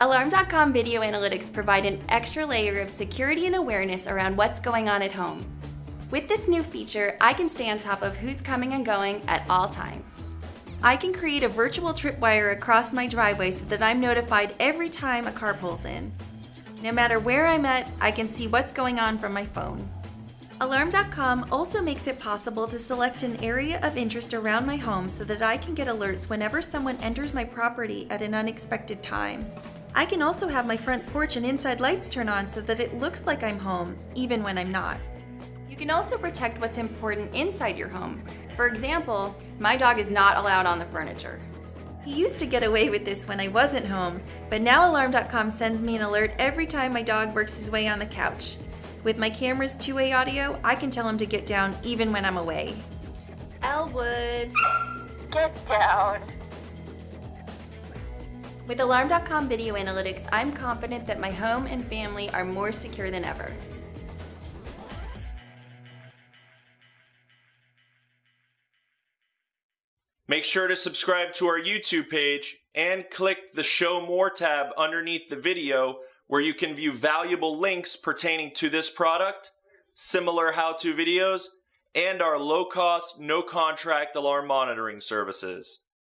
Alarm.com video analytics provide an extra layer of security and awareness around what's going on at home. With this new feature, I can stay on top of who's coming and going at all times. I can create a virtual tripwire across my driveway so that I'm notified every time a car pulls in. No matter where I'm at, I can see what's going on from my phone. Alarm.com also makes it possible to select an area of interest around my home so that I can get alerts whenever someone enters my property at an unexpected time. I can also have my front porch and inside lights turn on so that it looks like I'm home, even when I'm not. You can also protect what's important inside your home. For example, my dog is not allowed on the furniture. He used to get away with this when I wasn't home, but now Alarm.com sends me an alert every time my dog works his way on the couch. With my camera's two-way audio, I can tell him to get down even when I'm away. Elwood. Get down. With Alarm.com video analytics, I'm confident that my home and family are more secure than ever. Make sure to subscribe to our YouTube page and click the Show More tab underneath the video where you can view valuable links pertaining to this product, similar how-to videos, and our low-cost, no-contract alarm monitoring services.